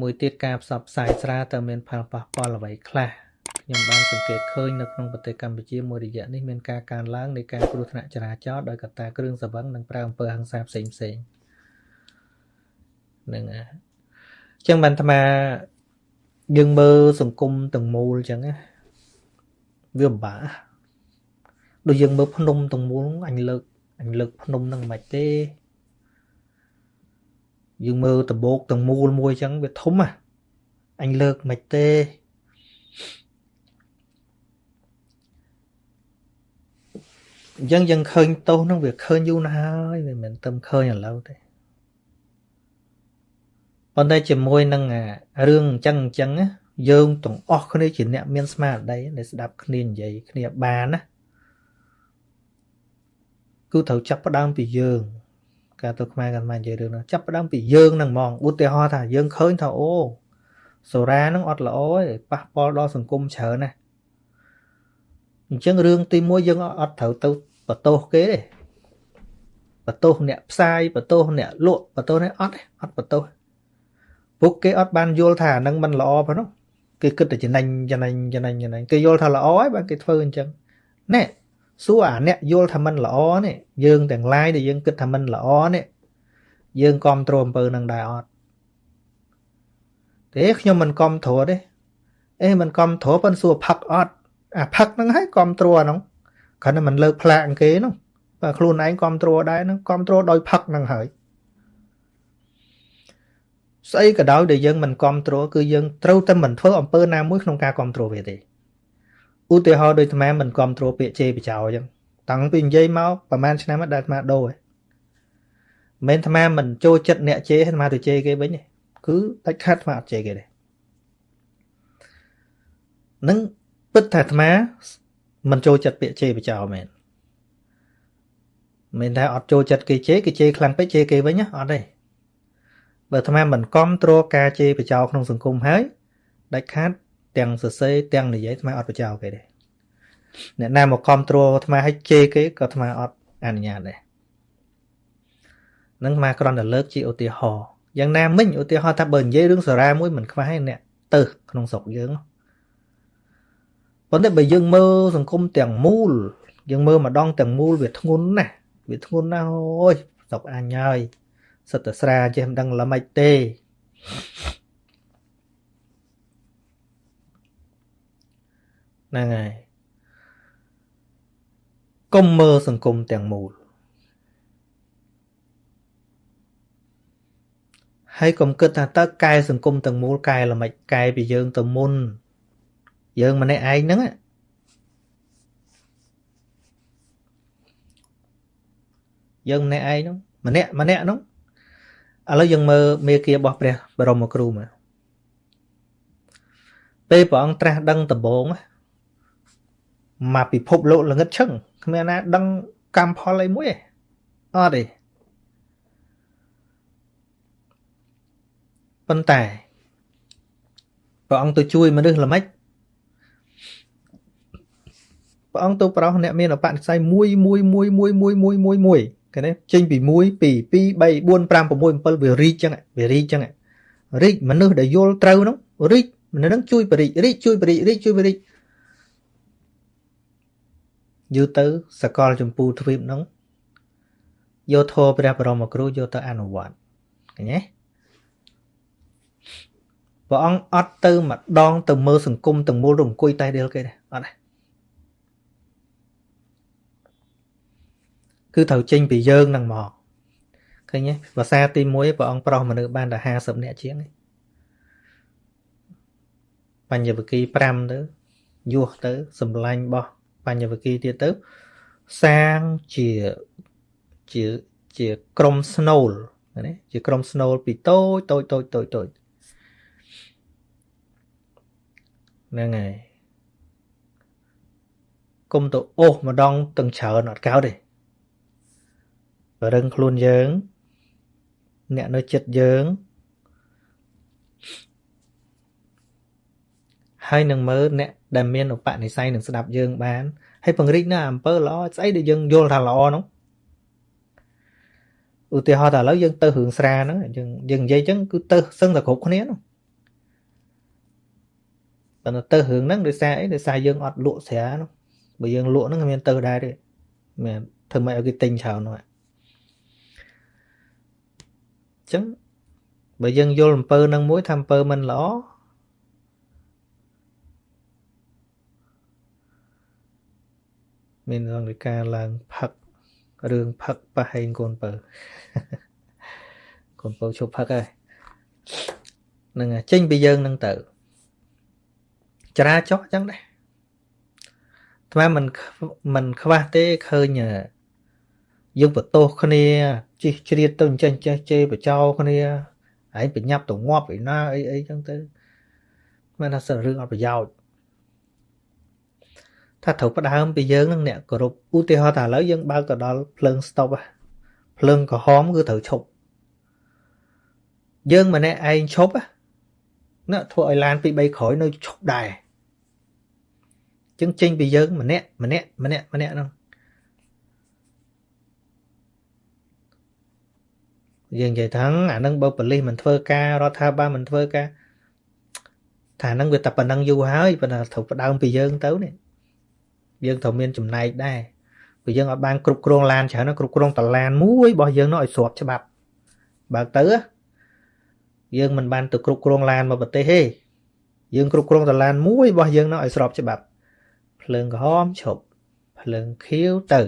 មួយទៀតការផ្សព្វផ្សាយស្រាតើមានផលប៉ះពាល់អ្វីខ្លះខ្ញុំបានសង្កេតឃើញនៅក្នុងប្រទេសកម្ពុជាមួយរយៈនេះមានការកើនឡើងនៃការគ្រោះថ្នាក់ចរាចរណ៍ដោយកត្តាគ្រឿងសង្វឹងនិងប្រើអំពើហិង្សាផ្សេងផ្សេងហ្នឹងហើយអញ្ចឹងបានអាត្មាយើងមើលសង្គមទាំងមូលអញ្ចឹងណាវាពិបាកដូចយើងមើលភ្នំទាំងមូលអញលើកអញលើកភ្នំហ្នឹងមិនទេ យើងមើលដបោកទាំងមូលមួយអញ្ចឹងវាធំហ่ะអញលើកមិនទេអញ្ចឹងយើងឃើញទោសហ្នឹងវាឃើញយូរណាស់ហើយមិនមែនទៅឃើញឥឡូវទេប៉ុន្តែជាមួយនឹងរឿងអញ្ចឹងអញ្ចឹងយើងទាំងអស់គ្នាជាអ្នកមានស្មារតីដែលស្ដាប់គ្នានិយាយគ្នាបានណាគឺត្រូវចាប់ផ្ដើមពីយើង ការទៅខ្មែរកាន់មកនិយាយរឿងហ្នឹងចាប់ផ្ដើមពីយើងហ្នឹងហ្មងឧទាហរណ៍ថាយើងឃើញថាអូសូរ៉ាហ្នឹងអត់ល្អទេប៉ះពាល់ដល់សង្គមច្រើនណាស់អញ្ចឹងរឿងទី1យើងអត់ត្រូវទៅបន្ទោសគេទេបន្ទោសអ្នកផ្សាយបន្ទោសអ្នកលក់បន្ទោសនេះអត់អត់បន្ទោសពួកគេអត់បានយល់ថាហ្នឹងមិនល្អប៉ុណ្ណោះគេគិតតែចំណេញចំណេញចំណេញចំណេញគេយល់ថាល្អហើយបានគេធ្វើអញ្ចឹងណែ សួរអាអ្នកយល់ថាមិនល្អនេះយើងទាំងឡាយដែលយើងគិតថាមិនល្អនេះយើងគ្រប់គ្រងអំពើនឹងដែរអត់ទេខ្ញុំមិនគ្រប់គ្រងទេអេមិនគ្រប់គ្រងប៉ុន្តែសួរផឹកអត់អាផឹកហ្នឹងហើយគ្រប់គ្រងអាហ្នឹងគ្រាន់តែមិនលើកផ្លាកគេហ្នឹងបើខ្លួនឯងគ្រប់គ្រងដែរហ្នឹងគ្រប់គ្រងដោយផឹកហ្នឹងហើយស្អីក៏ដោយដែលយើងមិនគ្រប់គ្រងគឺយើងត្រូវតែមិនធ្វើអំពើណាមួយក្នុងការគ្រប់គ្រងវាទេ ឧទាហរណ៍ដូចអាត្មាមិនគ្រប់គ្រងពាក្យជេរបចោអញ្ចឹងតាំងពីនិយាយមកប្រហែលឆ្នាំដែរអាត្មាដូរមិនអាត្មាមិនចូលចិត្តអ្នកជេរអាត្មាទៅជេរគេវិញទេគឺដាច់ខាត់អាត្មាអត់ជេរគេទេនឹងពិតថាអាត្មាមិនចូលចិត្តពាក្យជេរបចោមែនមិនថាអត់ចូលចិត្តគេជេរគេជេរខ្លាំងពេកជេរគេវិញអត់ទេបើអាត្មាមិនគ្រប់គ្រងការជេរបចោក្នុងសង្គមហើយដាច់ខាត់ ទាំងសរសេរទាំងនិយាយអាត្មាអត់បចោគេទេអ្នកណាមកគ្រប់គ្រងអាត្មាឲ្យជេរគេក៏អាត្មាអត់អនុញ្ញាតដែរនឹងអាត្មាគ្រាន់តែលើកជាឧទាហរណ៍យ៉ាងណាមិញឧទាហរណ៍ថាបើនិយាយរឿងសារាមួយមិនខ្វះទេអ្នកទៅក្នុងស្រុកយើងប៉ុន្តែបើយើងមើលសង្គមទាំងមូលយើងមើលម្ដងទាំងមូលវាធ្ងន់ណាស់វាធ្ងន់ណាស់អូយស្រុកអញហើយសិតតែស្រាចេះមិនដឹងល្មិចទេ ហ្នឹងហើយកុំមើលសង្គមទាំងមូលហើយកុំគិតថាតើកែសង្គមទាំងមូលកែល្មិចកែពីយើងទៅមុន យើងម្នាក់ឯងហ្នឹងយើងម្នាក់ឯងហ្នឹងម្នាក់ម្នាក់ហ្នឹងឥឡូវយើងមើលមេគារបស់ព្រះបរមគ្រូមកពេលព្រះអង្គត្រាស់ដឹងដំបង មកពិភពលោកល្ងឹតឈឹងគ្មានណាដឹងកម្មផលអីមួយអត់ទេប៉ុន្តែព្រះអង្គទៅជួយមនុស្សល្មិចព្រះអង្គទៅប្រោសអ្នកមានអបនិស្ស័យ1 1 1 1 1 1 1គេនេះចេញពី1 2 2 3 4 5 6 7វារីកចឹងវារីកចឹងរីកមនុស្សដែលយល់ត្រូវនោះរីកមនុស្សនឹងជួយបរិរីកជួយបរិរីកជួយបរិរីក យូរទៅសកលចម្ពូទ្វីបហ្នឹងយកធម៌ព្រះបរមគ្រូយកទៅអនុវត្តឃើញទេព្រះអង្គអត់ទៅម្ដងទៅមើលសង្គមទាំងមូលរអង្គុយតែដៀលគេទេអត់ទេគឺត្រូវចេញពីយើងហ្នឹងមកឃើញទេភាសាទី1ព្រះអង្គប្រោសមនុស្សបានតែ50នាក់ជាងបញ្ញវគិ5ទៅយោះទៅសម្លាញ់បោះ បញ្ញវគិទៀតទៅសាងជាជាជាក្រុមស្នូលណាជាក្រុមស្នូលពីតូចតូចតូចតូចតូចហ្នឹងហើយកុំទៅអូសម្ដងទាំងច្រើនអត់កោតទេរឹងខ្លួនយើង អ្នកនៅចិត្តយើង ហើយនឹងមើលអ្នកដែលមានឧបនិស្ស័យនឹងស្ដាប់យើងបានហើយពង្រីកនៅអំពើល្អស្អីដែលយើងយល់ថាល្អហ្នឹងឧទាហរណ៍ថាឥឡូវយើងទៅរឿងស្រាហ្នឹងយើងយើងនិយាយចឹងគឺទៅសឹងតែគ្រប់គ្នាហ្នឹងប៉ុន្តែទៅរឿងហ្នឹងដោយសារអីដោយសារយើងអត់លក់ស្រានោះបើយើងលក់ហ្នឹងមានទៅដែរទេមានធ្វើម៉េចឲ្យគេទិញច្រើននោះអញ្ចឹងបើយើងយល់អំពើនឹងមួយថាអំពើមិនល្អ មានរងនៃការឡើងផឹករឿងផឹកប៉ះហែងកូនពើកូនពៅឈប់ផឹកហើយនឹងចេញពីយើងនឹងទៅចរាចោះអញ្ចឹងដែរថ្មមិនមិនខ្វះទេឃើញយើងបន្ទោសគ្នាជិះជ្រៀតទៅអញ្ចឹងចេះជេរបចោគ្នាឯងបញ្ញាប់ទៅងាប់ឯណាអីអីចឹងទៅមិនថាសិនរឿងអត់ប្រយោជន៍ ថាត្រូវផ្ដើមពីយើងនឹងអ្នកគោរពឧទាហរណ៍ថាឥឡូវយើងបើកទៅដល់ភ្លើងស្តុបភ្លើងក្រហមគឺត្រូវឈប់យើងម្នាក់ឯងឈប់ណាធ្វើឲ្យឡានពី3ក្រោយនៅឈប់ដែរចឹងចេញពីយើងម្នាក់ម្នាក់ម្នាក់ម្នាក់ហ្នឹងយើងនិយាយថាអានឹងបើប៉ូលីសមិនធ្វើការរដ្ឋាភិបាលមិនធ្វើការថាហ្នឹងវាតែប៉ុណ្ណឹងយូរហើយប៉ុន្តែត្រូវផ្ដើមពីយើងទៅនេះ យើងត្រូវមានចំណែកដែរព្រោះយើងអត់បានគ្រប់គ្រងឡានច្រើនគ្រប់គ្រងតឡានមួយរបស់យើងនោះឲ្យស្របច្បាប់បើទៅយើងមិនបានទៅគ្រប់គ្រងឡានមកប្រទេសទេយើងគ្រប់គ្រងតឡានមួយរបស់យើងនោះឲ្យស្របច្បាប់ភ្លើងក្រហមឈប់ភ្លើងខៀវទៅ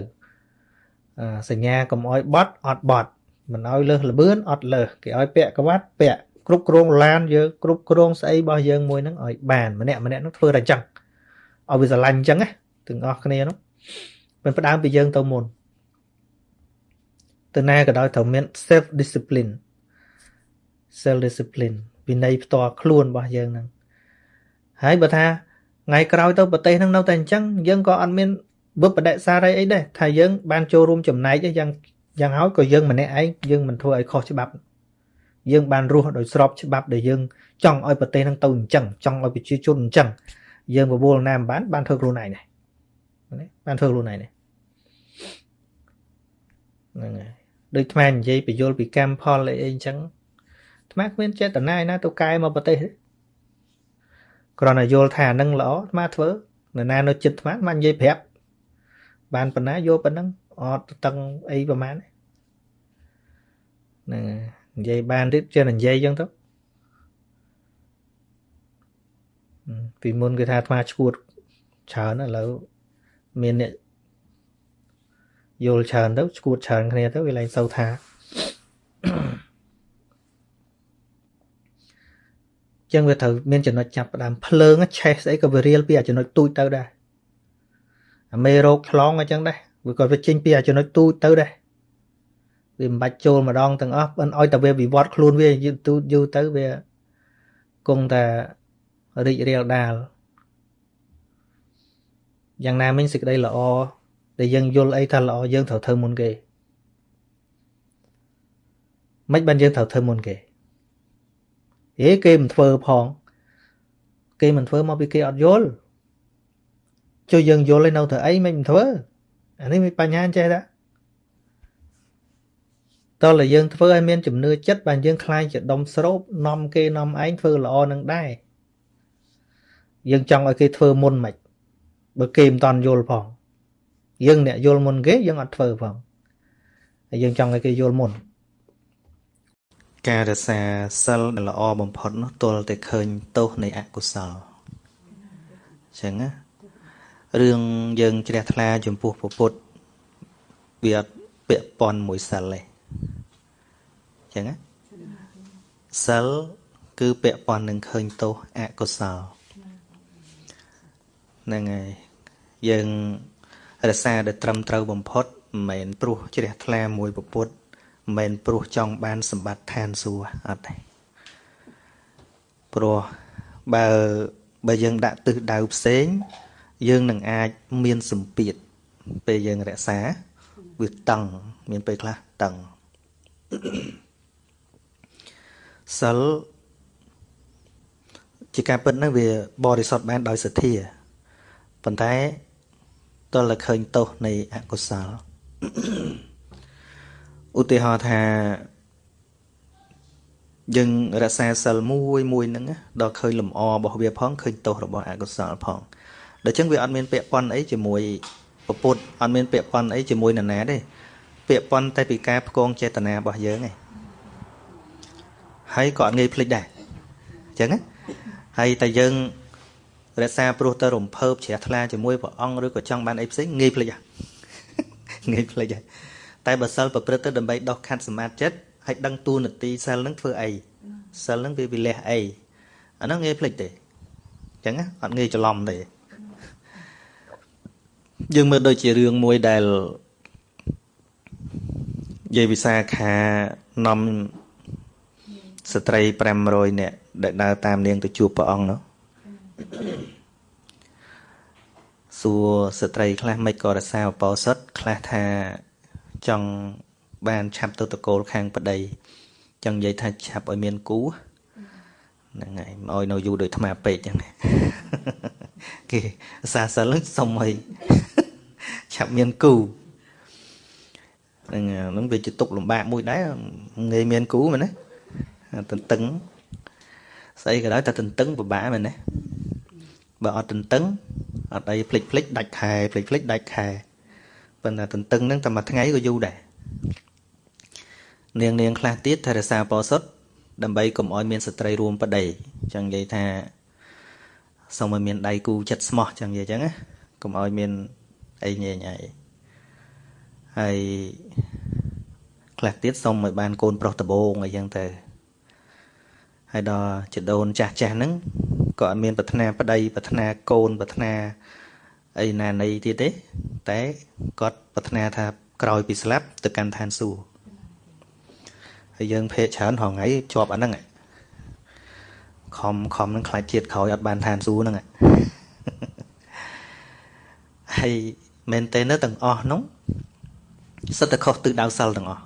សញ្ញាកុំអោយបត់អត់បត់មិនអោយលើសលបឿនអត់លើសគេអោយពាក់ក្បាត់ពាក់គ្រប់គ្រងឡានយើងគ្រប់គ្រងស្អីរបស់យើងមួយហ្នឹងឲ្យបានម្នាក់ម្នាក់ហ្នឹងធ្វើតែអញ្ចឹងឲ្យវាស្រឡាញ់អញ្ចឹងណា ទាំងអស់គ្នានោះមិនផ្ដើមពីយើងទៅមុនទៅណាក៏ដោយត្រូវមាន self discipline self discipline វិន័យផ្ទាល់ខ្លួនរបស់យើងហ្នឹងហើយបើថាថ្ងៃក្រោយទៅប្រទេសហ្នឹងនៅតែអញ្ចឹងយើងក៏អត់មានវឹបបដិសារីអីដែរថាយើងបានចូលរួមចំណែកយ៉ាងយ៉ាងហើយក៏យើងម្នាក់ឯងយើងមិនធ្វើឲ្យខុសច្បាប់យើងបានរស់ដោយស្របច្បាប់ដែលយើងចង់ឲ្យប្រទេសហ្នឹងទៅអញ្ចឹងចង់ឲ្យប្រជាជនអញ្ចឹងយើងបបួលណាមិនបានបានធ្វើខ្លួនឯងដែរ បានធ្វើខ្លួនឯងនេះហ្នឹងហើយដូចថ្មនិយាយបញ្យលពីកម្មផលអីអីអញ្ចឹងថ្មគ្មានចេតនាណាទៅកែមកប្រទេសទេគ្រាន់តែយល់ថានឹងល្អថ្មធ្វើនរណានៅចិត្តថ្មថ្មនិយាយប្រាប់បានប៉ុណ្ណាយកប៉ុណ្ណឹងអត់តឹងអីប្រហែលហ្នឹងនិយាយបានទៀតចេះនិយាយអញ្ចឹងទៅពីមុនគេថាអាត្មាឈួតច្រើនឥឡូវ មានអ្នកយល់ច្រើនទៅឈួតច្រើនគ្នាទៅវាឡើងសូវថាចឹងវាត្រូវមានចំណុចចាប់ផ្ដើមភ្លើងឆេះស្អីក៏វារៀលពីអាចំណុចទូចទៅដែរអាមេរោគឆ្លងអញ្ចឹងដែរវាក៏វាចេញពីអាចំណុចទូចទៅដែរវាមិនបាច់ចូលម្ដងទាំងអស់មិនអោយតែវាវិវត្តខ្លួនវាយូរយូរទៅវាគង់តែរីករាលដាល យ៉ាងណាមិញសេចក្តីល្អដែលយើងយល់អីថាល្អយើងត្រូវធ្វើមុនគេមិនបានយើងត្រូវធ្វើមុនគេហេគេមិនធ្វើផង គេមិនធ្វើមកពីគេអត់យល់ជួយយើងយល់ឯនៅទៅអីមិនធ្វើអានេះមានបញ្ហាចេះតាតើតែយើងធ្វើឲ្យមានជំនឿចិត្តបានយើងខ្លាចជាដុំស្រូបនាំគេនាំឯងធ្វើល្អនឹងដែរយើងចង់ឲ្យគេធ្វើមុនមិន បើគេមិនតន់យល់ផងយើងអ្នកយល់មុនគេយើងអត់ធ្វើផងហើយយើងចង់ឲ្យគេយល់មុនការរសាសិលដែលល្អបំផុតនោះទល់តែឃើញទោសនៃអកុសលអញ្ចឹងណារឿងយើងជ្រះថ្លាចំពោះពុទ្ធវាអត់ពាក់ព័ន្ធមួយសិលទេអញ្ចឹងណាសិលគឺពាក់ព័ន្ធនឹងឃើញទោសអកុសលហ្នឹងហើយ យើងរក្សាដែលត្រឹមត្រូវបំផុតមិនមែនព្រោះជ្រះថ្លាមួយពុទ្ធមិនមែនព្រោះចង់បានសម្បត្តិឋានសួគ៌អត់ទេព្រោះបើបើយើងដាក់ទិសដៅផ្សេង យើងនឹងអាចមានសម្ពាធពេលយើងរក្សាវាតឹងមានពេលខ្លះតឹងសិលជាការពិតនោះវាបរិសុទ្ធបានដោយសទ្ធាប៉ុន្តែ ទល់តែឃើញទោសនៃអកុសលឧទាហរណ៍ថាយើងរក្សាសិលមួយមួយហ្នឹងដល់ឃើញលំអរបស់វាផងឃើញទោសរបស់អកុសលផងដូច្នេះវាអត់មានពាក្យប៉ុនអីជាមួយពពុទ្ធអត់មានពាក្យប៉ុនអីជាមួយនរណាទេពាក្យប៉ុនតែពីការផ្គងចេតនារបស់យើងឯងហើយក៏អត់ងាយភ្លេចដែរអញ្ចឹងណាហើយតែយើង រក្សាព្រោះទៅរំភើបជ្រះថ្លាជាមួយព្រះអង្គឬក៏ចង់បានអីផ្សេងងាយភ្លេចងាយភ្លេចតែបើសិលប្រព្រឹត្តទៅដើម្បីដោះខាត់សមាធិចិត្តហើយដឹងទូនាទីសិលនឹងធ្វើអីសិលនឹងវាវិលះអីអាហ្នឹងងាយភ្លេចទេអញ្ចឹងអត់ងាយច្រឡំទេយើងមើលដូចជារឿងមួយដែលយាយវិសាខានាំស្ត្រី500នាក់ដែលដើរតាមនាងទៅជួបព្រះអង្គនោះ សួរស្ត្រីខ្លះមិនក៏រសាអបោសុតខ្លះថាចង់បានឆាប់ទៅតកូលខាងប្តីចង់និយាយថាឆាប់ឲ្យមានគូហ្នឹងហើយមកឲ្យនៅយូរដូចថ្មពេកចឹងគេសាសិលសុំឲ្យឆាប់មានគូហ្នឹងហ្នឹងវាជាទុកលំបាកមួយដែរងាយមានគូមែនទេទន្ទឹងស្អីក៏ដោយតែទន្ទឹងពិបាកមែនទេ បើអត់ទន្ទឹងអត់អីភ្លេចភ្លេចដាច់ខែភ្លេចភ្លេចដាច់ខែប៉ុន្តែទន្ទឹងហ្នឹងតែមួយថ្ងៃក៏យូរដែរនាងនាងខ្លះទៀតថែរក្សាបោសុតដើម្បីកុំឲ្យមានស្ត្រីរួមប្តីចឹងនិយាយថាសូមឲ្យមានដៃគូចិត្តស្មោះចឹងនិយាយចឹងណាកុំឲ្យមានអីញែងអីហើយខ្លះទៀតសូមឲ្យបានកូនប្រុសដបងអីចឹងទៅហើយដល់ចដូនចាស់ចាស់ហ្នឹង ក៏អត់មានប្រាថ្នាប្តីប្រាថ្នាកូនប្រាថ្នាអីណានៃទៀតទេ តែគាត់ប្រាថ្នាថាក្រោយពីស្លាប់ទៅកាន់ឋានសួគ៌ហើយយើងភេកច្រើនរហងៃជាប់អាហ្នឹងខំខំនឹងខ្លាចជាតិក្រោយអត់បានឋានសួគ៌ហ្នឹងហើយមែនតើនៅទាំងអស់នោះសិតតែខុសទិសដៅសិលទាំងអស់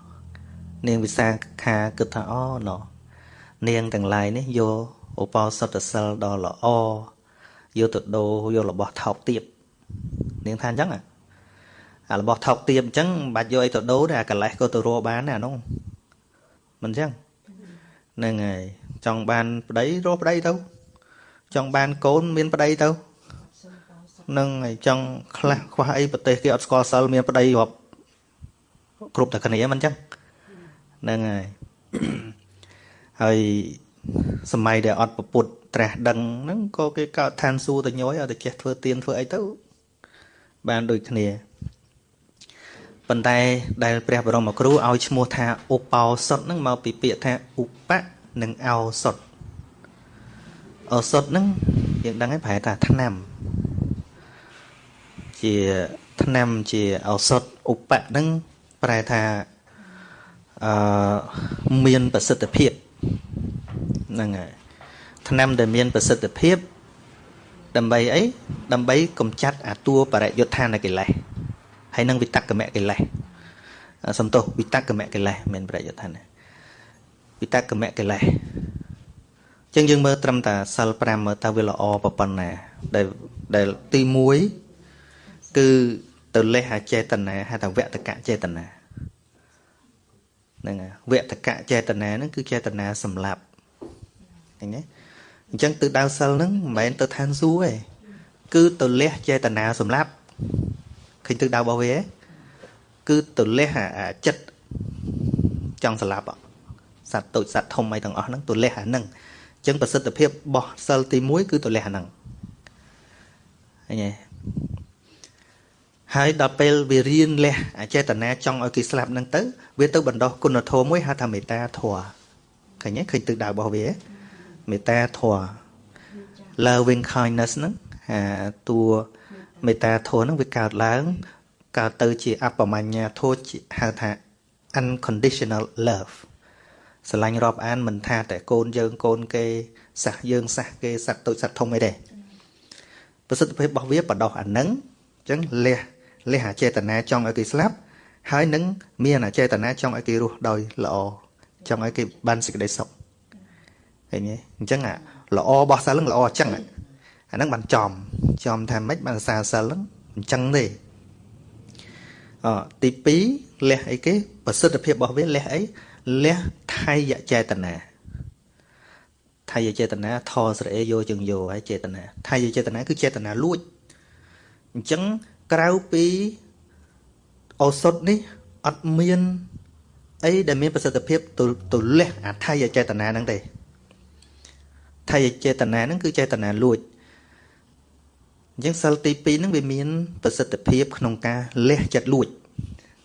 នាងវិសាខាគិតថាអូណោនាងទាំងឡាយនេះយក ឧបោសថសិលដ៏ល្អយកទៅដូរយករបស់ថោកទាបនាងថាអញ្ចឹងអារបស់ថោកទាបអញ្ចឹងមិនបាច់យកអីទៅដូរទេអាកលេសក៏ទៅរកបានដែរអានោះមិនអញ្ចឹងហ្នឹងហើយចង់បានប្តីរកប្តីទៅចង់បានកូនមានប្តីទៅនឹងហើយចង់ខ្លះខ្វះអីប្រទេសគេអត់ស្គាល់សិលមានប្តីរាប់គ្រប់តែគ្នាមិនអញ្ចឹងហ្នឹងហើយហើយ សម័យដែលអត់ពពុតត្រាស់ដឹងហ្នឹងក៏គេកើតឋានសួគ៌ទៅញយឲ្យតែចេះធ្វើទៀនធ្វើអីទៅបានដូចគ្នាប៉ុន្តែដែលព្រះបរមគ្រូឲ្យឈ្មោះថាឧបោសុតហ្នឹងមកពីពាក្យថាឧបៈនិងឱសុតឱសុតហ្នឹងយើងដឹងហើយប្រែថាថ្នាំ ជាថ្នាំជាឱសថឧបៈហ្នឹងប្រែថាអឺមានប្រសិទ្ធភាព ហ្នឹងហើយថ្នាំដែលមានប្រសិទ្ធភាពដើម្បីអីដើម្បីកម្ចាត់អាតួបរិយុទ្ធានកិលេសហើយនឹងវិតកមកិលេសសំទោសវិតកមកិលេសមានបរិយុទ្ធានវិតកមកិលេសចឹងយើងមើលត្រឹមតែសិល5មើលតើវាល្អប៉ុណ្ណាដែលដែលទី1គឺទៅលេះអាចេតនាហៅថាវតកៈចេតនាហ្នឹងវតកៈចេតនាហ្នឹងគឺចេតនាសម្លាប់ ឃើញទេអញ្ចឹងទិសដៅសិលហ្នឹងមិនមែនទៅឋានសួគ៌ទេគឺទៅលះចេតនាសម្លាប់ឃើញទិសដៅរបស់វាគឺទៅលះអាចិត្តចង់សម្លាប់សត្វតូចសត្វធំអីទាំងអស់ហ្នឹងទៅលះអាហ្នឹងអញ្ចឹងប្រសិទ្ធភាពរបស់សិលទី1គឺទៅលះអាហ្នឹងឃើញទេហើយដល់ពេលវារៀនលះអចេតនាចង់ឲ្យគេស្លាប់ហ្នឹងទៅ វាទៅបណ្ដោះគុណធម៌មួយហៅថាមេត្តាធម៌ឃើញទេឃើញទិសដៅរបស់វា មេត្តាធម៌ loving kindness ហ្នឹងអាតួមេត្តាធម៌ហ្នឹងវាកើតឡើងកើតទៅជាអបមញ្ញាធម៌ហៅថា unconditional love ស្រឡាញ់រាប់អានមិនថាតែកូនយើងកូនគេសះយើងសះគេសត្វតូចសត្វធំអីទេប្រសិទ្ធភាពរបស់វាបដោះអានឹងអញ្ចឹងលះលះអាចេតនាចង់ឲ្យគេស្លាប់ហើយនឹងមានអាចេតនាចង់ឲ្យគេរស់ដោយល្អចង់ឲ្យគេបានសេចក្តីសុខ ឃើញទេអញ្ចឹងអាល្អរបស់សិលហ្នឹងល្អអញ្ចឹងអាហ្នឹងបានចំចំថាម៉េចបានសាសិលហ្នឹងអញ្ចឹងទេអទី2លះអីគេប្រសិទ្ធភាពរបស់វាលះអីលះថៃយចេតនាថៃចេតនាថស្រេយោជឹងយោហើយចេតនាថៃចេតនាគឺចេតនាលួចអញ្ចឹងក្រៅពីឱសថនេះអត់មានអីដែលមានប្រសិទ្ធភាពទៅទៅលះអាថៃចេតនាហ្នឹងទេ ថៃចេតនាហ្នឹងគឺចេតនាលួចអញ្ចឹងសិលទី2ហ្នឹងវាមានប្រសិទ្ធភាពក្នុងការលះចិត្តលួច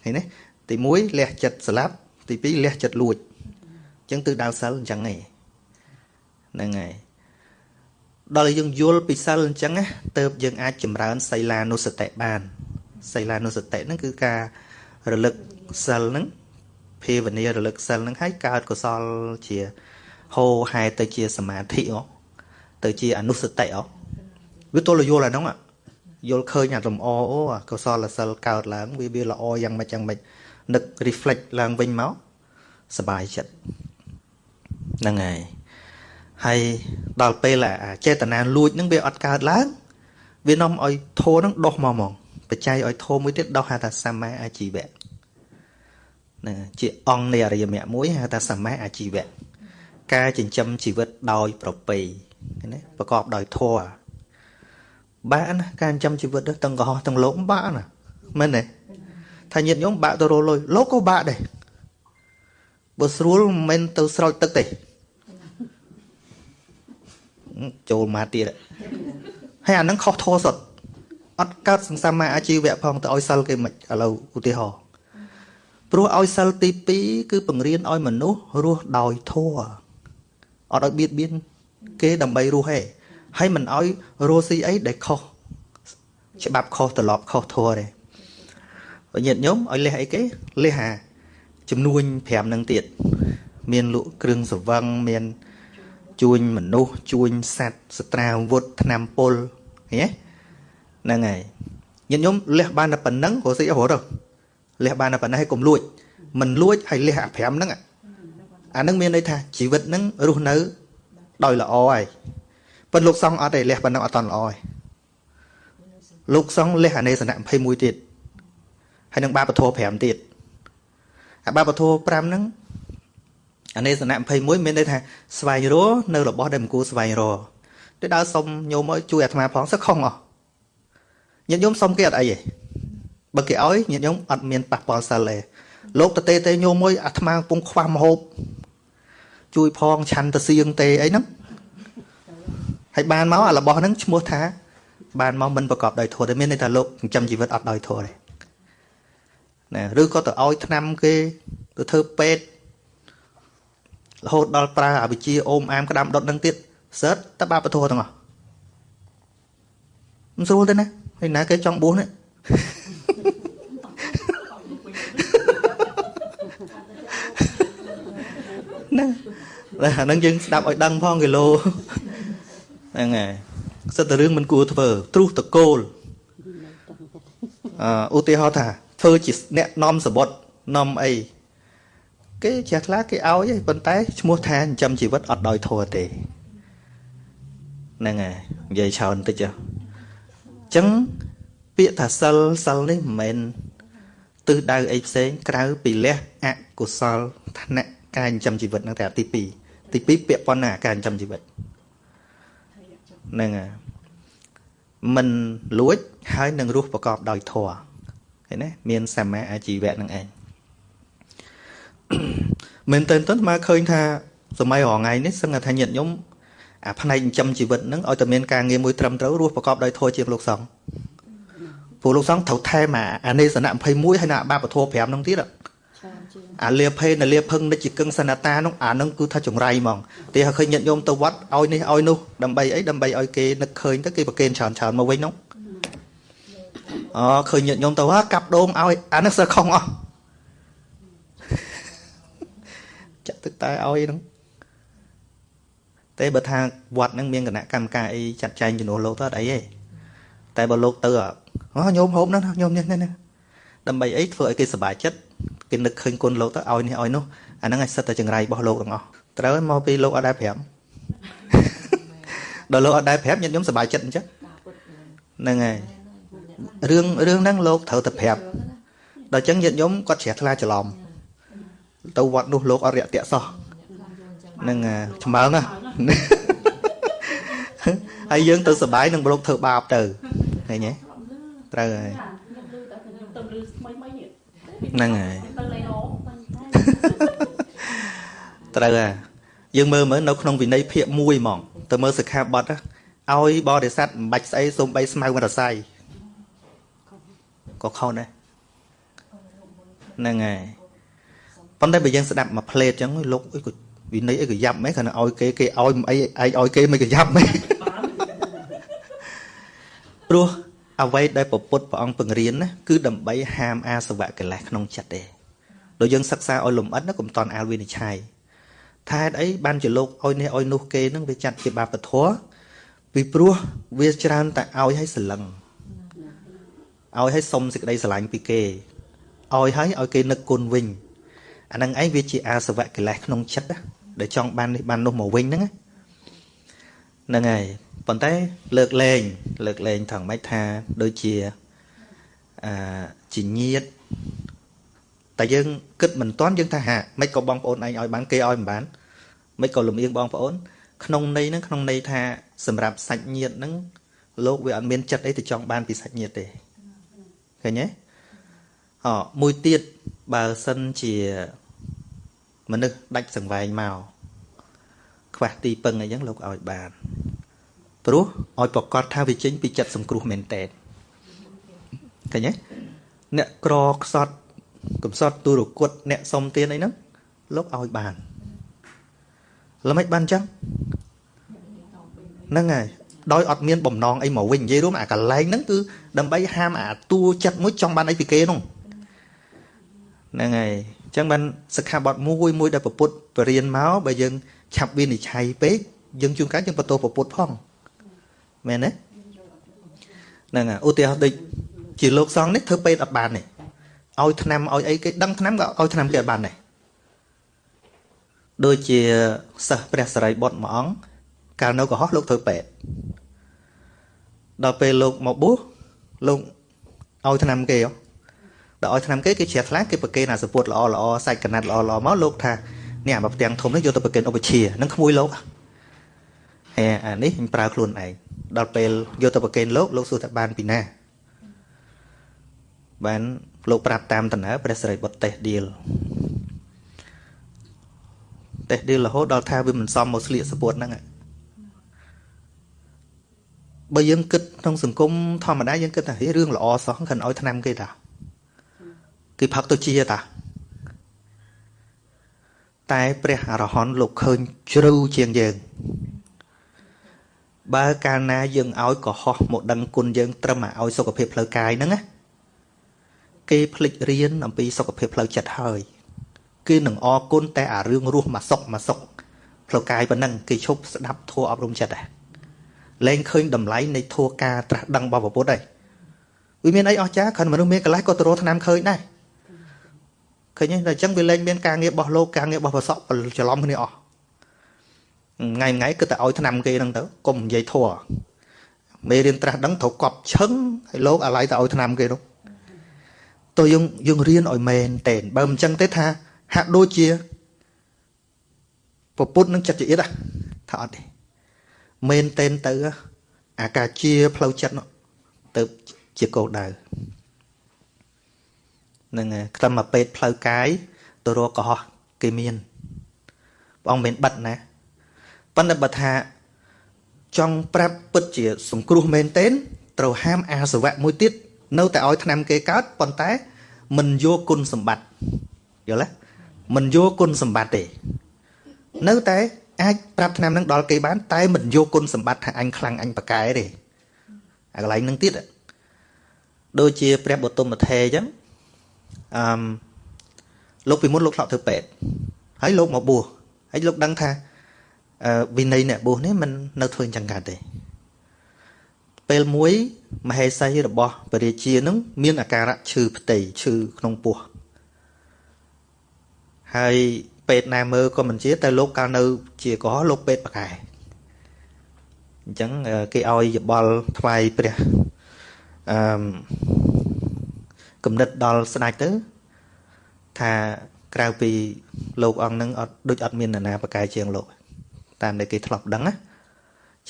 ឃើញទេទី1លះចិត្តស្លាប់ទី2លះចិត្តលួចអញ្ចឹងទិសដៅសិលអញ្ចឹងឯងហ្នឹងហើយដល់យើងយល់ពីសិលអញ្ចឹងណាទៅយើងអាចចម្រើនសីលានុសតិបានសីលានុសតិហ្នឹងគឺការរលឹកសិលហ្នឹងភាវនារលឹកសិលហ្នឹងឲ្យកើតកុសលជា ហោហែទៅជាសមាធិអូទៅជាអនុសតិអូវាទល់យល់អាហ្នឹងយល់ឃើញអាលំអអូកុសលសិលកើតឡើងវាវាល្អយ៉ាងម៉េចយ៉ាងម៉េចនឹក reflect ឡើងវិញមកសบายចិត្តហ្នឹងហើយហើយដល់ពេលចេតនាលួចហ្នឹងវាអត់កើតឡើងវានាំឲ្យធោហ្នឹងដោះមកហ្មងបច្ច័យឲ្យធោមួយទៀតដោះហៅថាសម្មាអាជីវៈហ្នឹងជាអង្គនៃអរិយមគ្គមួយហៅថាសម្មាអាជីវៈ ការចិញ្ចឹមជីវិតដោយប្រពៃណាប្រកបដោយធម៌បាក់ណាការចិញ្ចឹមជីវិតទាំងកុហកទាំងលោកបាក់ណាមែនទេថាញាតិញោមបាក់ទៅរលុយលោកក៏បាក់ដែរបើស្រួលមិនមែនទៅស្រោចទឹកទេចូលមកទៀតហើយអានឹងខុសធោសុតអត់កើតសង្សាមាអាជីវៈផងទៅឲ្យសិលគេមិនឥឡូវឧទាហរណ៍ព្រោះឲ្យសិលទី2គឺបង្រៀនឲ្យមនុស្សរស់ដោយធម៌ អត់ឲ្យបៀតបៀនគេដើម្បីរស់ទេហើយមិនឲ្យរស់ស៊ីអីដែលខុសច្បាប់ខុសត្រឡប់ខុសធម៌ទេញាតិញោមឲ្យលះអីគេលះអាចំនួន5នឹងទៀតមានលក់គ្រឿងសង្វឹងមានជួញមនុស្សជួញសត្វសត្រាវុធឆ្នាំពុលឃើញទេហ្នឹងហើយញាតិញោមលះបានតែប៉ុណ្ណឹងរស់ស៊ីអស់រត់លះបានតែប៉ុណ្ណេះឲ្យកុំលួចមិនលួចហើយលះអា5ហ្នឹង អាហ្នឹងមានន័យថាជីវិតហ្នឹងរស់នៅដោយល្អហើយប៉ុន្តែលោកសង្ឃអត់ទេលះប៉ុណ្ណឹងអត់តន់ល្អហើយលោកសង្ឃលះអនេសនៈ21ទៀតហើយនឹងបាបធម៌5ទៀតអាបាបធម៌5ហ្នឹងអនេសនៈ21មានន័យថាស្វែងរកនៅរបស់ដែលមិនគួរស្វែងរកទៅដើរសុំញោមឲ្យជួយអាត្មាផងសឹកខុងអស់ញាតិញោមសុំគេអត់អីទេបើគេឲ្យញាតិញោមអត់មានប៉ះពាល់សិលទេលោកតទេទេញោមមួយអាត្មាកំពុងខ្វះមហូប ជួយផងឆាន់ទៅសៀងទេអីហ្នឹងហើយបានមកអារបស់ហ្នឹងឈ្មោះថា បានមកមិនប្រកបដោយធម៌ទេមានន័យថាលោកចិញ្ចឹមជីវិតអត់ដោយធម៌ទេណាឬក៏ទៅឲ្យឆ្នាំគេទៅធ្វើពេទ្យរហូតដល់ប្រើអវិជ្ជាអូមអាមក្តាមដុតនឹងទៀតសើតតបាបធម៌ទាំងអស់មិនស្រួលទេណាហើយណាគេចង់បួសនេះណា តែអានឹងយើងស្ដាប់ឲ្យដឹងផងគីឡូហ្នឹងហើយសិតតែរឿងមិនគួរធ្វើទ្រុសតកូលអឺឧទាហរណ៍ថាធ្វើជាអ្នកនាំសបុតនាំអីគេចេះខ្លះគេឲ្យឯងប៉ុន្តែឈ្មោះថាចិញ្ចឹមជីវិតអត់ដោយធัวទេហ្នឹងហើយនិយាយច្រើនតិចចុះអញ្ចឹងពាក្យថាសិលសិលនេះមិនមែនទិសដៅអីផ្សេងក្រៅពីលះអកុសលឋានៈការចិញ្ចឹមជីវិតហ្នឹងតែទី2 ទី2ពាក្យប៉ុណ្ណាការចិញ្ចឹមជីវិតហ្នឹងហើយមិនលួចហើយនឹងរស់ប្រកបដោយធម៌ឃើញទេមានសម្មាអាជីវៈនឹងឯងមែនតើតើមកឃើញថាសម័យរងថ្ងៃនេះសឹងថាញាតិញោមអាផ្នែកចិញ្ចឹមជីវិតហ្នឹងឲ្យតែមានការងារមួយត្រឹមត្រូវរស់ប្រកបដោយធម៌ជាងលោកសង្ឃព្រោះលោកសង្ឃត្រូវថែមអានេសនៈ21ហើយណាបាបធម៌5ហ្នឹងទៀត អាលាភេនលាភឹងនិច្ចកឹងសនតានោះអានឹងគឺថាចង្រៃហ្មងទីឲ្យឃើញញាតិញោមទៅវត្តឲ្យនេះឲ្យនោះដើម្បីអីដើម្បីឲ្យគេនឹកឃើញទៅគេប្រគេនច្រើនច្រើនមកវិញនោះអូឃើញញាតិញោមទៅហ่าកាប់ដូងឲ្យអានេះសើខុងអស់ចាក់ទឹកតែឲ្យហ្នឹងតែបើថាវត្តហ្នឹងមានគណៈកម្មការអីចាត់ចែងជំនួសលោកទៅអត់អីទេតែបើលោកទៅអូញោមហូបហ្នឹងញោមនេះនេះដើម្បីអីធ្វើឲ្យគេសប្បាយចិត្ត គេនឹកឃើញគុណលោកទៅឲ្យនេះឲ្យនោះអាហ្នឹងឲ្យសិតតែចង្រៃរបស់លោកទាំងអស់ត្រូវមកពីលោកអត់ដែរប្រាប់ដល់លោកអត់ដែរប្រាប់ញាតិញោមសប្បាយចិត្តអញ្ចឹងហ្នឹងហើយរឿងរឿងហ្នឹងលោកត្រូវតែប្រាប់ដល់អញ្ចឹងញាតិញោមគាត់ជ្រះថ្លាច្រឡំទៅវត្តនោះលោកអរិយតៈសោះនឹងឆ្មើងហើយយើងទៅសបាយនឹងប្រកធ្វើបាបទៅឃើញទេត្រូវហើយ ហ្នឹងហើយត្រូវហើយយើងមើលមើលនៅក្នុងវិន័យភាគ1ហ្មងទៅមើលសិក្ខាបទឲ្យបរិស័ទមិនបាច់ស្អីសូម្បីស្មៅមរស័យក៏ខុសដែរហ្នឹងហើយប៉ុន្តែបើយើងស្ដាប់មួយផ្លេតអញ្ចឹងលោកអីក៏វិន័យអីក៏យ៉ាប់មែនគ្រាន់តែឲ្យគេគេឲ្យអីឯងឲ្យគេមិនក៏យ៉ាប់មែនព្រោះ អ្វីដែលពពុទ្ធព្រះអង្គបង្រៀនណាគឺដើម្បីហាមអាសវៈកិលេសក្នុងចិត្តទេដូចយើងសិក្សាឲ្យលំអិតណាកុំតន់អាលវិនិច្ឆ័យថាហេតុអីបានជាលោកឲ្យនេះឲ្យនោះគេនឹងវាចាត់ជាបាបធម៌ពីព្រោះវាច្រើនតែឲ្យឲ្យសលឹងឲ្យឲ្យសុំសេចក្តីស្រឡាញ់ពីគេឲ្យឲ្យឲ្យគេនឹកគុណវិញអានឹងឯងវាជាអាសវៈកិលេសក្នុងចិត្តដែលចង់បាននេះបាននោះមកវិញហ្នឹងហ្នឹងហើយ ប៉ុន្តែលើកលែងលើកលែងថងម៉េចថាដូចជាអឺជាញាតតែយើងគិតមិនតាន់យើងថាហាមិនក៏បងប្អូនឯងឲ្យបានគេឲ្យមិនបានមិនក៏លំអៀងបងប្អូន ក្នុងន័យហ្នឹងក្នុងន័យថាសម្រាប់សាច់ញាតហ្នឹងលោកវាអត់មានចិត្តអីទៅចង់បានពីសាច់ញាតទេឃើញទេអមួយទៀតបើសិនជាមនុស្សដាច់សង្វែងមកខ្វះទីពឹងអីចឹងលោកឲ្យបាន ព្រោះឲ្យប្រកាសថាវាចេញពីចិត្តសង្គ្រោះមែនតើឃើញទេអ្នកក្រខ្សត់កំសត់ទូរគុតអ្នកសុំទានអីហ្នឹងលោកឲ្យបានល្មិចបានចឹងហ្នឹងហើយដោយអត់មានបំណងអីមកវិញនិយាយរួមអាកលែងហ្នឹងគឺដើម្បីហាមអាតួចិត្តមួយចង់បានអីពីគេនោះហ្នឹងហើយអញ្ចឹងបានសិក្ខាបទមួយមួយដែលពុទ្ធបរៀនមកបើយើងឆាប់វិនិច្ឆ័យពេកយើងជួនកាលយើងបន្ទោសពុទ្ធផង មែនទេហ្នឹងហើយឧទាហរណ៍ដូចជាលោកសង្ឃនេះធ្វើពេទ្យអត់បានទេឲ្យឆ្នាំឲ្យអីគេដឹងឆ្នាំក៏ឲ្យឆ្នាំគេអត់បានដែរដូចជាសិស្សព្រះសរិបុត្រមួយអង្គកាលនៅកុហកលោកធ្វើពេទ្យដល់ពេលលោកមកបួសលោកឲ្យឆ្នាំគេដល់ឲ្យឆ្នាំគេគេជ្រះថ្លាគេប្រគេនអាសពុតល្អល្អសាច់កណាត់ល្អល្អមកលោកថានេះអាមកផ្ទាំងធំនេះយកទៅប្រគេនឧបជានឹងក្មួយលោកហេអានេះខ្ញុំប្រើខ្លួនឯង ដល់ពេលយកទៅប្រគេនលោកលោកសួរថាបានពីណាបានលោកប្រាប់តាមតំណើព្រះសិរីបុត្រតេះឌៀលតេះឌៀលរហូតដល់ថាវាមិនសមមកស្លៀកសពុតហ្នឹងបើយើងគិតក្នុងសង្គមធម្មតាយើងគិតថារឿងល្អសោះខិនឲ្យឆ្នាំគេតាគេផឹកទៅជាតាតែព្រះអរហន្តលោកឃើញជ្រៅជាងយើង បើកាលណាយើងឲ្យកុហកមកដឹងគុណយើងត្រឹមឲ្យសុខភាពផ្លូវកាយហ្នឹងណាគេភ្លេចរៀនអំពីសុខភាពផ្លូវចិត្តហើយគេនឹងអរគុណតែអារឿងរស់មកសុកមកសុកផ្លូវកាយប៉ុណ្ណឹងគេឈប់ស្ដាប់ធัวអប់រំចិត្តដែរលែងឃើញតម្លៃនៃធัวការត្រាស់ដឹងរបស់ពុទ្ធហើយវាមានអីអស្ចារ្យគ្រាន់មនុស្សមានកលេសក៏ទៅរកឆ្នាំឃើញដែរឃើញទេតែអញ្ចឹងវាលែងមានការងាររបស់លោកការងាររបស់ប្រសក់ច្រឡំគ្នាអស់ ថ្ងៃថ្ងៃគឺតែឲ្យឆ្នាំគេហ្នឹងទៅកុំនិយាយធัวមេរៀនត្រាស់ដឹងត្រូវកប់ឈឹងហើយលោកអាឡ័យទៅឲ្យឆ្នាំគេនោះតើយើងយើងរៀនឲ្យមែនតែនបើមិនចឹងទេថាហាក់ដូចជាពពុទ្ធនឹងចិត្តជាអៀតថាអត់ទេមែនតែនទៅអាការជាផ្លូវចិត្តនោះទៅជាគោលដៅនឹងខ្ទឹមមកពេទ្យផ្លូវកាយទៅរកកុហកគេមានព្រះអង្គមិនបិទណា ប៉ុន្តែបើថាចង់ប្រាប់ពិតជាសង្គ្រោះមែនទែនត្រូវហាមអាសវៈមួយទៀតនៅតែឲ្យឆ្នាំគេកើតប៉ុន្តែមិនយកគុណសម្បត្តិយល់ទេមិនយកគុណសម្បត្តិទេ នៅតែអាចប្រាប់ឆ្នាំនឹងដល់គេបាន តែមិនយកគុណសម្បត្តិថាអញខ្លាំងអញប្រកែទេអាកន្លែងនឹងទៀតដូចជាព្រះបទុមធេអញ្ចឹងអឺលោកពីមុនលោកធ្លាប់ធ្វើពេទ្យហើយលោកមកបួសហើយលោកដឹងថាអឺ វិន័យអ្នកបួសនេះមិននៅធ្វើអញ្ចឹងកើតទេពេលមួយមហេសីរបស់ពរាជានឹងមានអាការៈឈឺផ្ទៃឈឺក្នុងពោះហើយពេទ្យណាមើលក៏មិនជាតែលោកកាលនៅ ជាកុហកលោកពេទ្យបកែអញ្ចឹងគេឲ្យយបល់ថ្វាយព្រះអឺគំនិតដល់ស្ដេចទៅ ថាក្រៅពីលោកអង្គនឹងអត់ដូចអត់មាននរណាបកែជាងលោក តាមដែលគេធ្លាប់ដឹងណា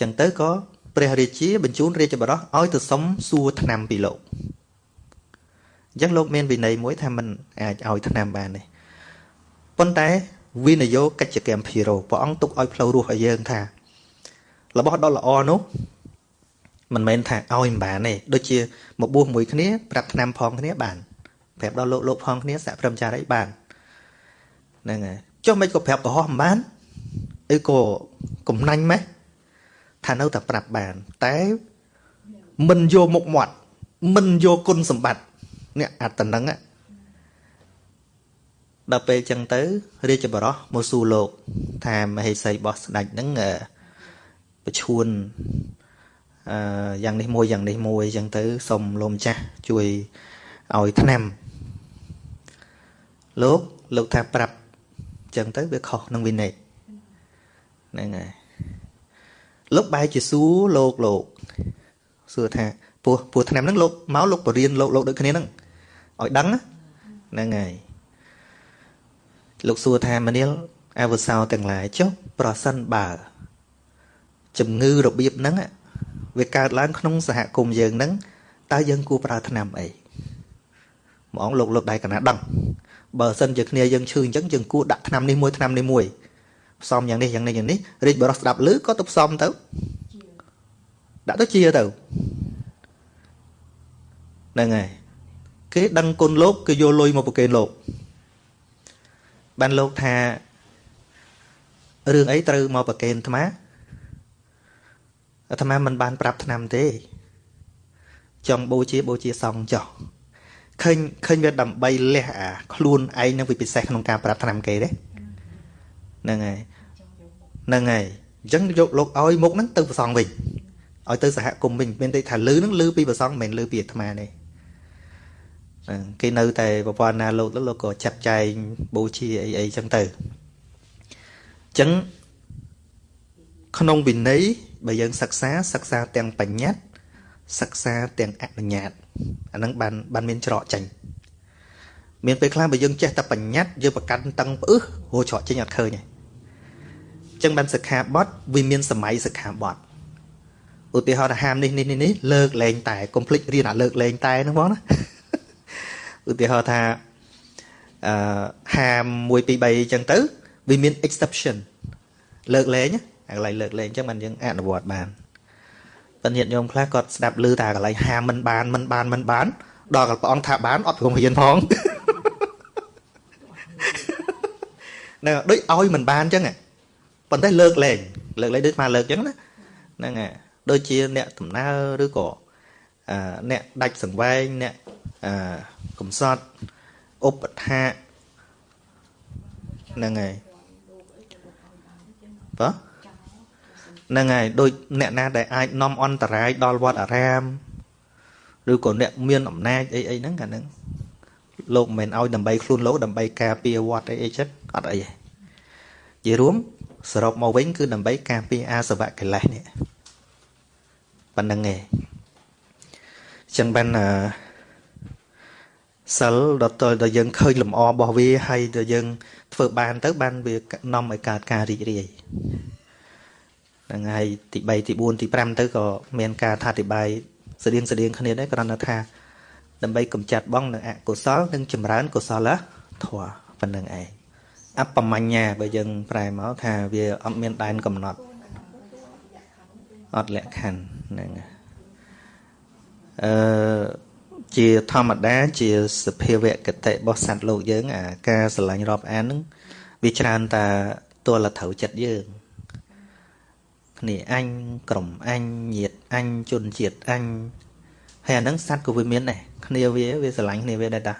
ចឹងទៅក៏ព្រះរាជាបញ្ជូនរាជបរោះឲ្យទៅសុំសួរឆ្នាំពីលោកអញ្ចឹងលោកមានវិន័យមួយថាมันអាចឲ្យឆ្នាំបានទេប៉ុន្តែវិនយោកិច្ចកម្មភិរោព្រះអង្គទុកឲ្យផ្លូវរស់ឲ្យយើងថា របស់ដ៏ល្អនោះមិនមែនថាឲ្យមិនបានទេដូចជាមកបួសមួយគ្នាប្រាប់ឆ្នាំផងគ្នាបានប្រាប់ដល់លោកលោកផងគ្នាសហព្រមចារីបានហ្នឹងហើយចុះមិនក៏ប្រាប់កុហកមិនបាន អីក៏កំណាញ់ម៉េះថានៅតែប្រាប់បាន តែមិនយកមុខមាត់មិនយកគុណសម្បត្តិនេះអត្តនឹងដល់ពេលចឹងទៅ រាជបរោះមកសួរលោក ថាមហេសីរបស់ស្ដេចហ្នឹងប្រឈួនអឺយ៉ាងនេះមួយយ៉ាងនេះមួយចឹងទៅសុំលោកម្ចាស់ជួយឲ្យឆ្នាំលោកលោកថាប្រាប់ចឹងទៅវាខុសនឹងវិន័យ ហ្នឹងហើយលោកបែរជាសួរលោកលោកសួរថាពោះពោះឆ្នាំហ្នឹងលោកមកលោកបរៀនលោកលោកដូចគ្នាហ្នឹងឲ្យដឹងហ្នឹងហើយលោកសួរថាមនាលអវសោទាំងឡាយចុះប្រសិនបើជំងឺរបៀបហ្នឹងវាកើតឡើងក្នុងសហគមន៍យើងហ្នឹងតើយើងគួរប្រើថ្នាំអីហ្មងលោកលោកដៃកណាដឹងបើសិនជាគ្នាយើងឈឺអញ្ចឹងយើងគួរដាក់ថ្នាំនេះមួយថ្នាំនេះមួយ ផ្សំយ៉ាងនេះយ៉ាងនេះយ៉ាងនេះរាជបរោះស្ដាប់ឮក៏ទៅផ្សំទៅដាក់ទៅជាទៅហ្នឹងហើយគេដឹងគុណលោកគេយកលុយមកប្រគេនលោកបានលោកថារឿងអីត្រូវមកប្រគេនអាត្មាអាត្មាមិនបានប្រាប់ឆ្នាំទេ ចង់បូជាបូជាសង្ឃចោះឃើញឃើញវាដើម្បីលះអាខ្លួនឯងនឹងវាពិសេសក្នុងការប្រាប់ឆ្នាំគេទេ ហ្នឹងហើយហ្នឹងហើយអញ្ចឹងយកលោកឲ្យមុខហ្នឹងទៅប្រសងវិញឲ្យទៅសហគមន៍វិញមានតែថាលឺហ្នឹងលឺពីប្រសងមិនមែនលឺពីអាត្មាទេគេនៅតែប្រព័ន្ធណាលោកលោកក៏ចាត់ចែងបូជាអីអីចឹងទៅអញ្ចឹងក្នុងវិន័យបើយើងសិក្សាសិក្សាទាំងបញ្ញត្តិសិក្សាទាំងអនុញ្ញាតអាហ្នឹងបានបានមានច្រកចេញមានពេលខ្លះបើយើងចេះតែបញ្ញត្តិយើងប្រកាន់តឹងផ្អឹសហូរច្រកចេញអត់ឃើញទេអញ្ចឹងបានសិក្ខាបទវាមានសម័យសិក្ខាបទឧទាហរណ៍ថាហាមនេះនេះនេះលើកលែងតែកុំភ្លេចរៀនអាលើកលែងតែហ្នឹងបងណាឧទាហរណ៍ថាអឺហាម1 2 3អញ្ចឹងទៅវាមាន exception លើកលែងអាកន្លែងលើកលែងអញ្ចឹងបានយើងអនុវត្តបានប៉ុន្តែញាតិញោមខ្លះគាត់ស្ដាប់ឮតែកន្លែងហាមមិនបានមិនបានមិនបានដល់ព្រះអង្គថាបានអត់ព្រមរៀនផងហ្នឹងដូចឲ្យមិនបានអញ្ចឹង ប៉ុន្តែលើកលែងលើកលែងដូចមកលើកអញ្ចឹងណាហ្នឹងហើយដូចជាអ្នកដំណើរឬក៏អ្នកដាច់សង្វែងអ្នកកំសត់ឧបថាហ្នឹងហើយបើហ្នឹងហើយដូចអ្នកណាដែលអាចនាំអន្តរាយដល់វត្តអារាមឬក៏អ្នកមានអំណាចអីអីហ្នឹងកាហ្នឹងលោកមិនមែនឲ្យដើម្បីខ្លួនលោកដើម្បីការពារវត្តអីអីចិត្តអត់អីទេនិយាយរួម សរុបមកវិញគឺដើម្បីការពារអាសវៈកិលេសនេះប៉ុណ្្នឹងឯងចឹងបានអឺសិលដល់តដល់យើងឃើញលំអរបស់វាហើយដល់យើង ធ្វើបានទៅ បានវានាំឲ្យកើតការរីករាយហ្នឹងហើយទី3ទី4ទី5ទៅក៏មានការថាអធិប្បាយស្តៀងស្តៀងគ្នាដែរគ្រាន់តែថាដើម្បីកម្ចាត់បងនៅអកុសលនិងចម្រើនកុសលធម៌ប៉ុណ្្នឹងឯង អបមញ្ញា បើយើងប្រែមកថាវាអត់មានដែនកំណត់អត់លក្ខខណ្ឌហ្នឹងអឺជាធម្មតា ជាសភាវគតិរបស់សត្វលោកយើង អាការស្រឡាញ់រាប់អានហ្នឹងវាច្រើនតែទល់ត្រូវចិត្តយើងគ្នាអញក្រុមអញញាតអញជនជាតិអញហើយអាហ្នឹងសត្វក៏វាមានដែរគ្នាវាវាស្រឡាញ់គ្នាវាដែរតា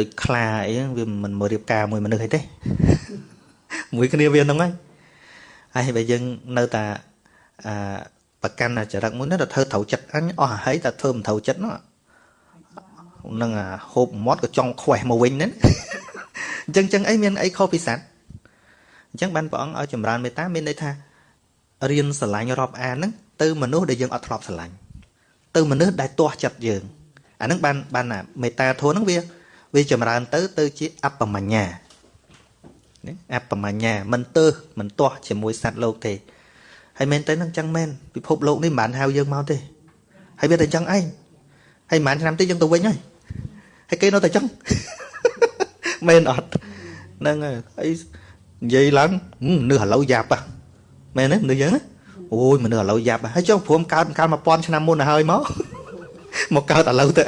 ដូចខ្លាអីវាមិនមករៀបការមួយមនុស្សអីទេមួយគ្នាវាហ្នឹងហើយហើយបើយើងនៅតែអាប្រកាន់ចរិតមួយនេះទៅធ្វើត្រូវចិត្តអញអស់ហើយតែធ្វើមិនត្រូវចិត្តនោះនឹងអាហូបមាត់ក៏ចង់ខ្វេះមកវិញហ្នឹងអញ្ចឹងចឹងអីមានអីខុសពីសត្វអញ្ចឹងបានព្រះអង្គឲ្យចម្រើនមេត្តាមានន័យថារៀនស្រឡាញ់រាប់អានហ្នឹងទៅមនុស្សដែលយើងអត់ធ្លាប់ស្រឡាញ់ទៅមនុស្សដែលទាស់ចិត្តយើងអាហ្នឹងបានបានមេត្តាធម៌ហ្នឹងវា វាចម្រើនទៅទៅជាអបមញ្ញាអបមញ្ញាមិនទើសមិនទាស់ជាមួយសត្វលោកទេហើយមែនតើនឹងចឹងមែនពិភពលោកនេះមិនបានហៅយើងមកទេហើយវាតែចឹងឯងហើយមិនឆ្នាំទៀតយើងទៅវិញហើយហើយគេនៅតែចឹងមែនអត់ហ្នឹងហើយនិយាយឡើងនឿឥឡូវយ៉ាប់ហ៎មែនទេនឿយើងអូយមនុស្សឥឡូវយ៉ាប់ហើយចុះព្រមកើតកាល1000ឆ្នាំមុនទៅហើយមកមកកើតឥឡូវទៅ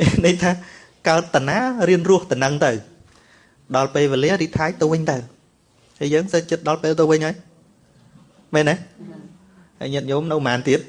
អីនេះថា កើតតាណារៀនរស់តំណឹងទៅ ដល់ពេលវេលារីថៃទៅវិញទៅហើយយើងទៅចិត្តដល់ពេលទៅវិញហើយមែនទេហើយញាតិញោមនៅប្រហែលទៀត